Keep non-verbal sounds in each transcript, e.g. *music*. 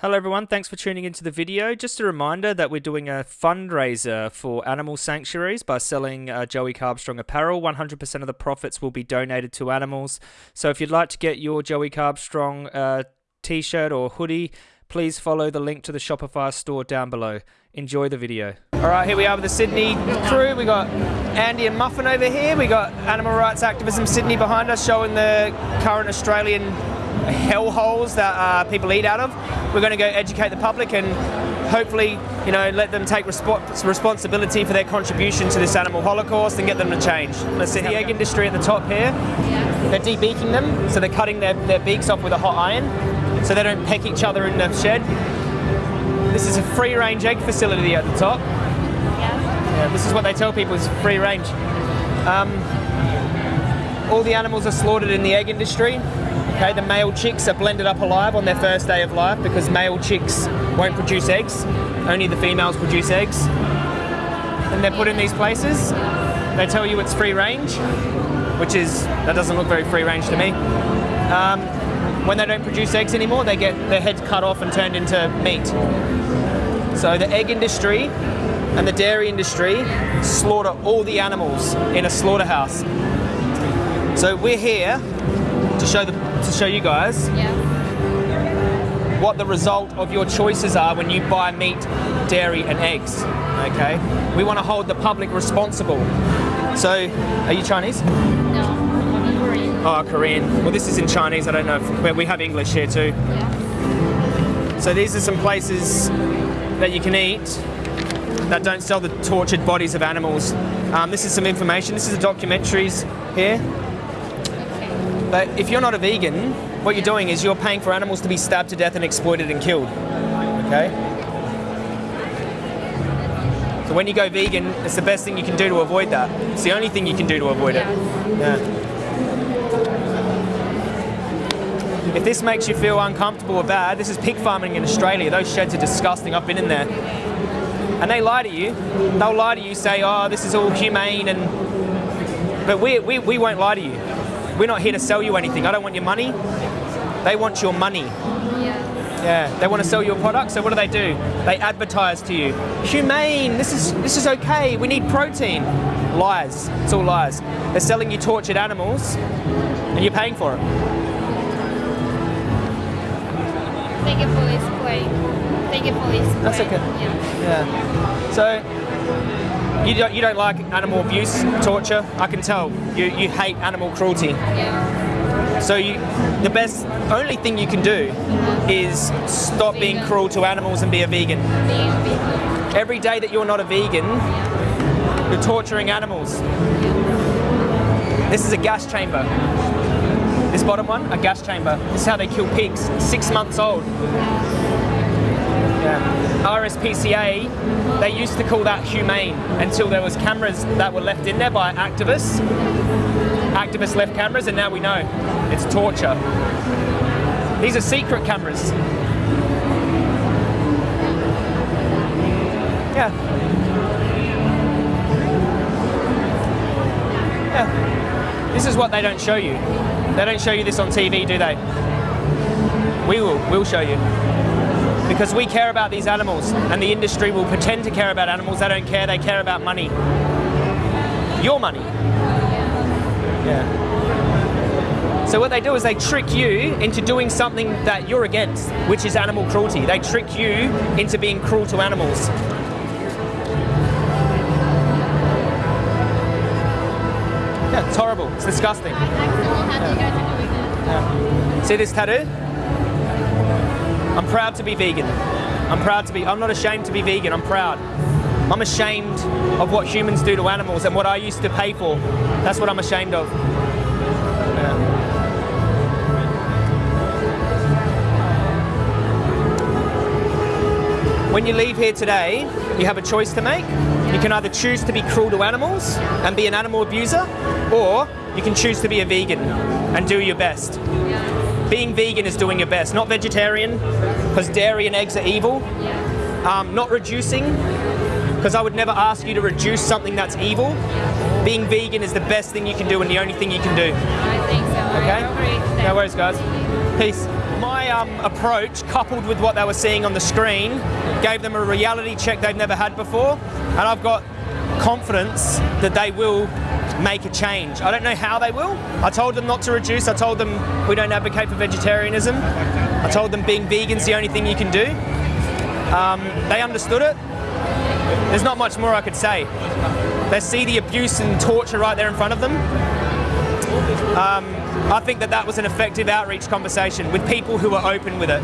Hello everyone, thanks for tuning into the video. Just a reminder that we're doing a fundraiser for animal sanctuaries by selling uh, Joey Carbstrong apparel. 100% of the profits will be donated to animals. So if you'd like to get your Joey Carbstrong uh, t-shirt or hoodie, please follow the link to the Shopify store down below. Enjoy the video. All right, here we are with the Sydney crew. We got Andy and Muffin over here. We got Animal Rights Activism Sydney behind us showing the current Australian hellholes that uh, people eat out of. We're going to go educate the public and hopefully, you know, let them take resp responsibility for their contribution to this animal holocaust and get them to change. Let's see the egg industry at the top here. They're debeaking them, so they're cutting their, their beaks off with a hot iron so they don't peck each other in the shed. This is a free-range egg facility at the top. Yeah, this is what they tell people is free range. Um, all the animals are slaughtered in the egg industry. Okay, the male chicks are blended up alive on their first day of life because male chicks won't produce eggs. Only the females produce eggs. And they're put in these places. They tell you it's free range, which is, that doesn't look very free range to me. Um, when they don't produce eggs anymore, they get their heads cut off and turned into meat. So the egg industry and the dairy industry slaughter all the animals in a slaughterhouse. So we're here to show the to show you guys Yeah. what the result of your choices are when you buy meat, dairy, and eggs. Okay, we want to hold the public responsible. So, are you Chinese? No. I'm Korean. Oh, Korean. Well, this is in Chinese. I don't know if but we have English here too. Yeah. So these are some places that you can eat that don't sell the tortured bodies of animals. Um, this is some information. This is the documentaries here. But if you're not a vegan, what you're doing is you're paying for animals to be stabbed to death and exploited and killed. Okay? So when you go vegan, it's the best thing you can do to avoid that. It's the only thing you can do to avoid it. Yeah. If this makes you feel uncomfortable or bad, this is pig farming in Australia. Those sheds are disgusting. I've been in there. And they lie to you. They'll lie to you, say, oh, this is all humane and but we, we, we won't lie to you. We're not here to sell you anything. I don't want your money. They want your money. Yes. Yeah, they want to sell you a product. So what do they do? They advertise to you, humane. This is this is okay. We need protein. Lies. It's all lies. They're selling you tortured animals, and you're paying for it. Thank you for explain. Thank you for explain. That's okay. Yeah. Yeah. So you don't, you don't like animal abuse, torture. I can tell. You you hate animal cruelty. Yeah. So you, the best, only thing you can do is stop being cruel to animals and be a vegan. Vegan. Every day that you're not a vegan, you're torturing animals. This is a gas chamber. This bottom one, a gas chamber. This is how they kill pigs, six months old. Uh, yeah. RSPCA, they used to call that humane until there was cameras that were left in there by activists. Activists left cameras and now we know it's torture. These are secret cameras. Yeah. Yeah. This is what they don't show you. They don't show you this on TV, do they? We will. We'll show you. Because we care about these animals, and the industry will pretend to care about animals. They don't care. They care about money. Your money. Yeah. So what they do is they trick you into doing something that you're against, which is animal cruelty. They trick you into being cruel to animals. Yeah, it's horrible. It's disgusting. I like to know how you guys are doing it. Yeah. See this tattoo? I'm proud to be vegan. I'm proud to be, I'm not ashamed to be vegan, I'm proud. I'm ashamed of what humans do to animals and what I used to pay for. That's what I'm ashamed of. When you leave here today, you have a choice to make. You can either choose to be cruel to animals and be an animal abuser, or you can choose to be a vegan and do your best. Being vegan is doing your best, not vegetarian, because dairy and eggs are evil. Um, not reducing, because I would never ask you to reduce something that's evil. Being vegan is the best thing you can do and the only thing you can do. I think so. Okay? No worries, guys. Peace. My um, approach, coupled with what they were seeing on the screen, gave them a reality check they've never had before, and I've got confidence that they will make a change. I don't know how they will. I told them not to reduce. I told them we don't advocate for vegetarianism. I told them being vegan's the only thing you can do. Um, they understood it. There's not much more I could say. They see the abuse and torture right there in front of them. Um, I think that that was an effective outreach conversation with people who were open with it.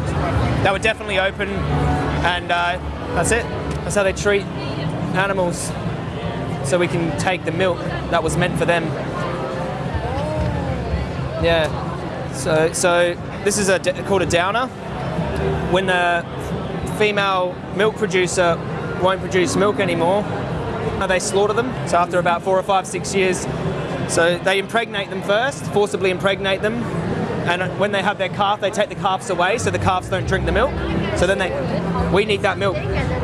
They were definitely open, and uh, that's it. That's how they treat animals. So we can take the milk that was meant for them. Yeah. So, so this is a, called a downer. When the female milk producer won't produce milk anymore, they slaughter them. So after about four or five, six years, so they impregnate them first, forcibly impregnate them, and when they have their calf, they take the calves away so the calves don't drink the milk. So then they, we need that milk.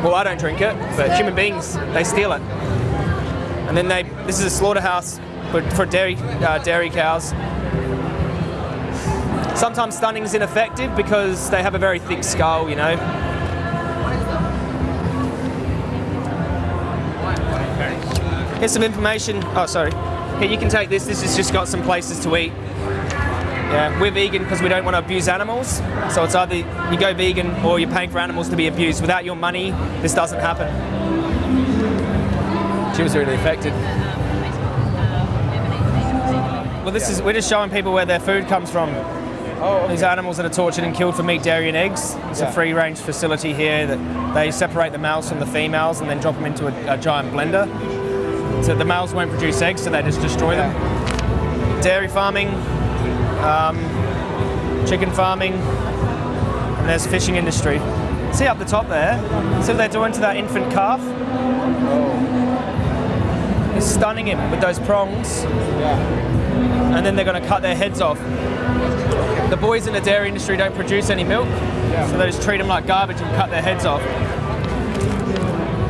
Well, I don't drink it, but human beings, they steal it. And then they, this is a slaughterhouse for, for dairy, uh, dairy cows. Sometimes stunning is ineffective because they have a very thick skull, you know. Here's some information. Oh, sorry. Here, you can take this. This has just got some places to eat. Yeah, we're vegan because we don't want to abuse animals. So it's either you go vegan or you're paying for animals to be abused. Without your money, this doesn't happen. She was really affected. Well, this is we're just showing people where their food comes from. Oh, okay. These animals that are tortured and killed for meat, dairy, and eggs. It's Yeah. a free-range facility here that they separate the males from the females and then drop them into a, a giant blender. So the males won't produce eggs, so they just destroy them. Dairy farming, um, chicken farming, and there's fishing industry. See up the top there? See what they're doing to that infant calf? They're stunning him with those prongs, Yeah. and then they're going to cut their heads off. The boys in the dairy industry don't produce any milk, so they just treat them like garbage and cut their heads off.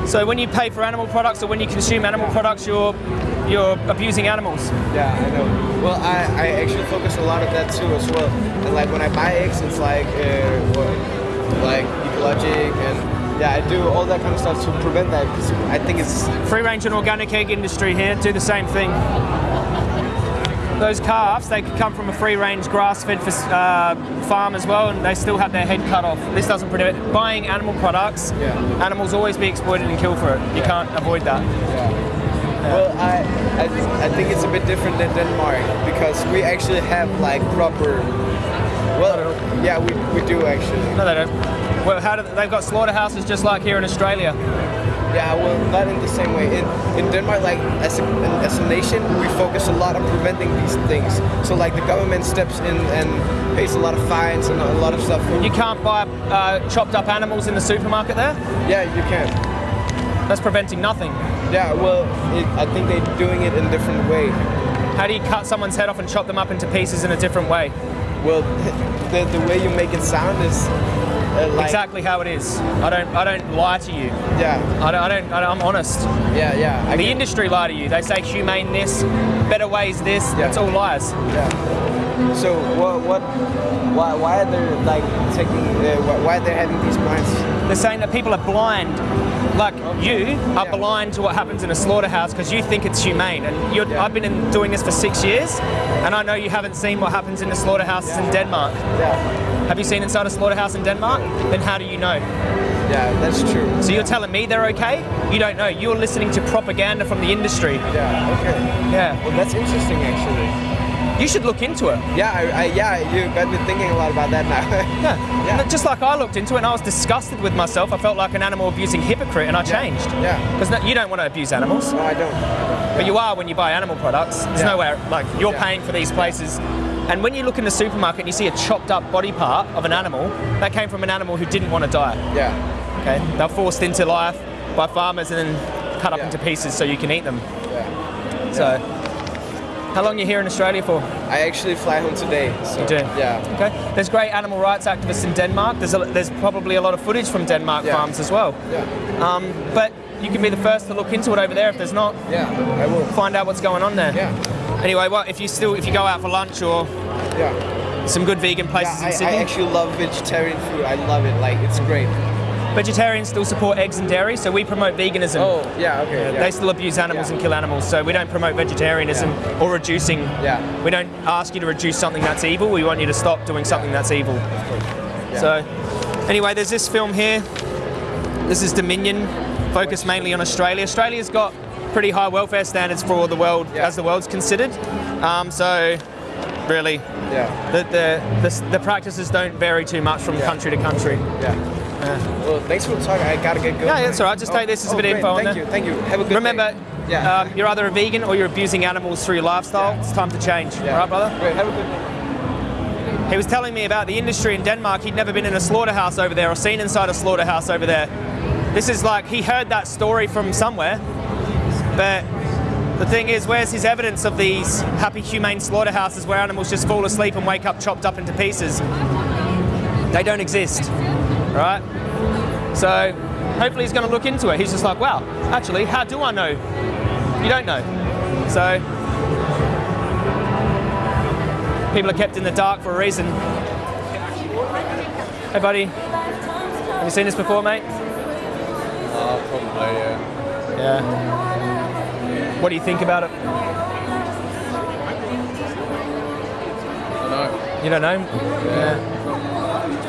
So when you pay for animal products or when you consume animal products, you're you're abusing animals. Yeah, I know. Well, I, I actually focus a lot of that too as well. And like when I buy eggs, it's like uh, like ecologic and yeah, I do all that kind of stuff to prevent that because I think it's Free range and organic egg industry here do the same thing. Those calves, they could come from a free range grass fed uh, farm as well, and they still have their head cut off. This doesn't prevent buying animal products. Yeah. Animals always be exploited and killed for it. You can't avoid that. Well, I, I, I think it's a bit different than Denmark because we actually have like proper. Well, yeah, we, we do actually. No, they don't. Well, how do they, they've got slaughterhouses just like here in Australia. Yeah, well, not in the same way. In, in Denmark, like as a, as a nation, we focus a lot on preventing these things. So like the government steps in and pays a lot of fines and a lot of stuff. You can't buy uh, chopped up animals in the supermarket there. yeah, you can. That's preventing nothing. Yeah, well, it, I think they're doing it in a different way. How do you cut someone's head off and chop them up into pieces in a different way? Well, the, the way you make it sound is uh, like exactly how it is. I don't. I don't lie to you. yeah, I don't. I don't. I am honest. yeah, yeah. I The get- industry lie to you. They say humane this, better ways this. That's all lies. Yeah. So what? What? Why? Why are they like taking? Uh, why, why are they having these blinds? They're saying that people are blind, like you are Yeah. blind to what happens in a slaughterhouse because you think it's humane. And you're, Yeah. I've been in, doing this for six years, and I know you haven't seen what happens in the slaughterhouses in Denmark. Yeah. Have you seen inside a slaughterhouse in Denmark? Then how do you know? Yeah, that's true. So you're telling me they're okay? You don't know. You're listening to propaganda from the industry. Yeah. Okay. Yeah. Well, that's interesting actually. You should look into it. Yeah. I, I, yeah. You got me thinking a lot about that now. *laughs* Yeah. Yeah. Just like I looked into it and I was disgusted with myself. I felt like an animal abusing hypocrite and I changed. Yeah. Because you don't want to abuse animals. no, I don't. But you are when you buy animal products. There's Yeah. nowhere, like, you're Yeah. paying for these places. And when you look in the supermarket and you see a chopped up body part of an animal, that came from an animal who didn't want to die. Yeah. Okay? They're forced into life by farmers and then cut up Yeah. into pieces so you can eat them. Yeah. So, how long are you here in Australia for? I actually fly home today. So, You do? Yeah. Okay. There's great animal rights activists in Denmark. There's, a, there's probably a lot of footage from Denmark Yeah. farms as well. Yeah. Um, but you can be the first to look into it over there if there's not. Yeah. I will. Find out what's going on there. Yeah. Anyway, well, if you still if you go out for lunch or Yeah. some good vegan places Yeah, I, in Sydney. I actually love vegetarian food. I love it. Like it's great. Vegetarians still support eggs and dairy, so we promote veganism. Oh, yeah, okay. yeah. They still abuse animals Yeah. and kill animals, so we don't promote vegetarianism or reducing. Yeah. We don't ask you to reduce something that's evil. We want you to stop doing something that's evil. Yeah. So, anyway, there's this film here. This is Dominion, focused mainly on Australia. Australia's got pretty high welfare standards for the world, Yeah. as the world's considered. Um, so, really, yeah, the, the, the, the practices don't vary too much from Yeah. country to country. yeah. Well, thanks for the talk. I gotta get going. Yeah, that's all right. Just take this as a bit of great. info Thank you, thank you. Have a good Remember, day. Yeah. um, you're either a vegan or you're abusing animals through your lifestyle. Yeah. It's time to change. yeah. All right, brother? Great. Have a good day. He was telling me about the industry in Denmark. He'd never been in a slaughterhouse over there or seen inside a slaughterhouse over there. This is like, he heard that story from somewhere, but the thing is, where's his evidence of these happy, humane slaughterhouses where animals just fall asleep and wake up chopped up into pieces? They don't exist, right? So hopefully he's going to look into it. He's just like, wow, actually, how do I know? You don't know. So people are kept in the dark for a reason. Hey, buddy. Have you seen this before, mate? Uh, probably, yeah. Yeah. What do you think about it? I don't know. You don't know? Yeah. It's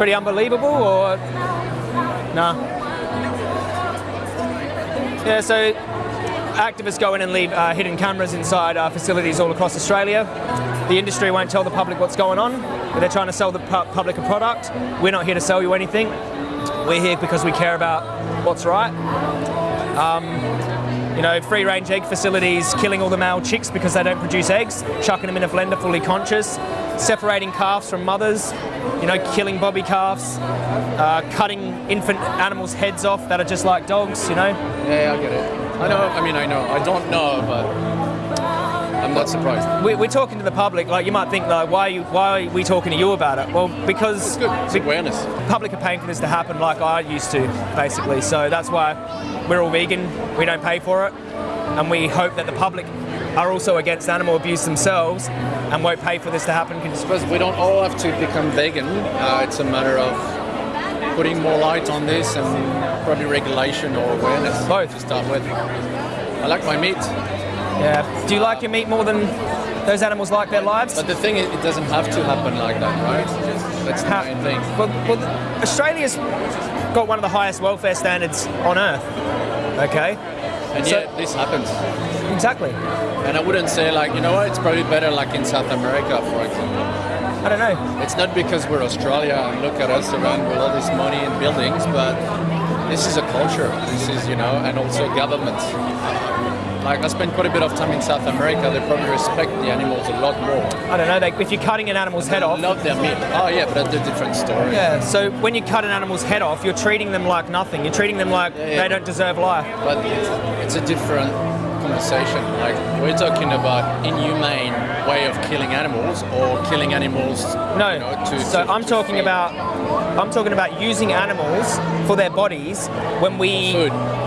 pretty unbelievable, or nah? Yeah. So activists go in and leave uh, hidden cameras inside uh, facilities all across Australia. The industry won't tell the public what's going on. They're trying to sell the pu- public a product. We're not here to sell you anything. We're here because we care about what's right. you know, free range egg facilities killing all the male chicks because they don't produce eggs, chucking them in a blender fully conscious, separating calves from mothers, you know, killing bobby calves, uh, cutting infant animals' heads off that are just like dogs, you know. Yeah, I get it. I know, I mean, I know. I don't know, but I'm not surprised. We, we're talking to the public, like you might think, like, why are, you, why are we talking to you about it? Well, because It's good. It's awareness. public are paying for this to happen like I used to, basically. So that's why we're all vegan. We don't pay for it, and we hope that the public are also against animal abuse themselves and won't pay for this to happen. I suppose we don't all have to become vegan. Uh, it's a matter of putting more light on this and probably regulation or awareness Both. to start with. I like my meat, Yeah. Do you like your meat more than those animals like their lives? but the thing is, it doesn't have to happen like that, right? That's the How- main thing. Well, well, Australia's got one of the highest welfare standards on earth. Okay. And So- yet, this happens. Exactly. And I wouldn't say like, you know what, it's probably better like in South America, for example. I don't know. It's not because we're Australia and look at us around with all this money and buildings, but this is a culture. This is, you know, and also governments. Like I spent quite a bit of time in South America. They probably respect the animals a lot more. I don't know. They, if you're cutting an animal's head off, Love their meat. Oh yeah, but that's a different story. Yeah, so when you cut an animal's head off, you're treating them like nothing. You're treating them like yeah. they don't deserve life. But it's, it's a different conversation. Like we're talking about inhumane way of killing animals or killing animals. No, you know, to, so to- I'm to talking feed. about I'm talking about using animals for their bodies when we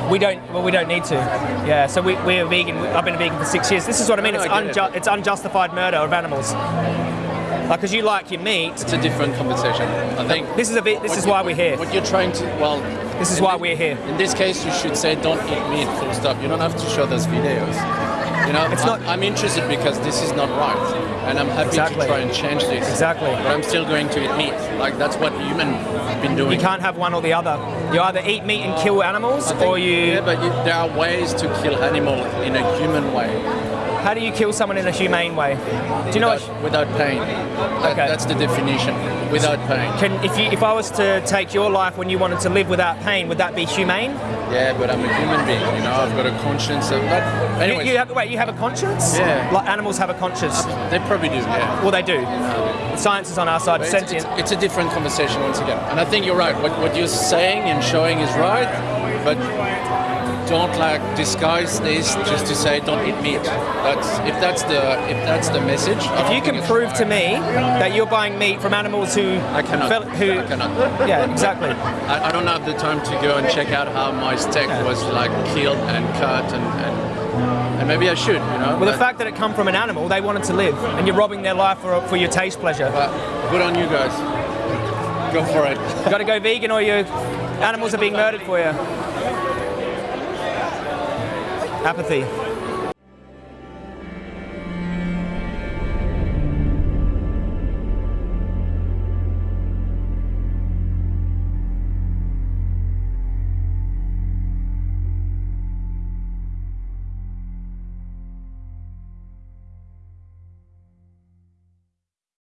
we don't well we don't need to. Yeah, so we, we're vegan. I've been a vegan for six years. This is what I mean. No, It's, I get it. it's unjustified murder of animals. Like, because you like your meat. It's a different conversation. I think. This is a bit. This is you- why we're here. What you're trying to well. This is why thi- we're here. In this case, you should say don't eat meat. Full stop. You don't have to show those videos. You know, It's not- I'm interested because this is not right, and I'm happy Exactly. to try and change this. Exactly. But I'm still going to eat meat. Like that's what human have been doing. You can't have one or the other. You either eat meat and kill animals, think- or you. Yeah, but you, there are ways to kill animal in a human way. How do you kill someone in a humane way? Do you know without, what? without pain. That, Okay. That's the definition. Without pain. Can if you if I was to take your life when you wanted to live without pain, would that be humane? Yeah, but I'm a human being. You know, I've got a conscience. And, but You, you have wait, you have a conscience? Yeah. Like animals have a conscience. they probably do. Yeah. Well, they do. Um, Science is on our side. It's, Sentient. it's, it's a different conversation once again. And I think you're right. What, what you're saying and showing is right, but don't like disguise this just to say don't eat meat. That's if that's the if that's the message. If you can prove right. to me that you're buying meat from animals who I cannot. fell- who I cannot. yeah exactly I, I don't have the time to go and check out how my steak was like killed and cut and, and and maybe I should, you know. Well, the fact that it come from an animal, they wanted to live, and you're robbing their life for, for your taste pleasure. but good on you guys. Go for it. You got to go vegan, or your animals are being murdered for you. Apathy.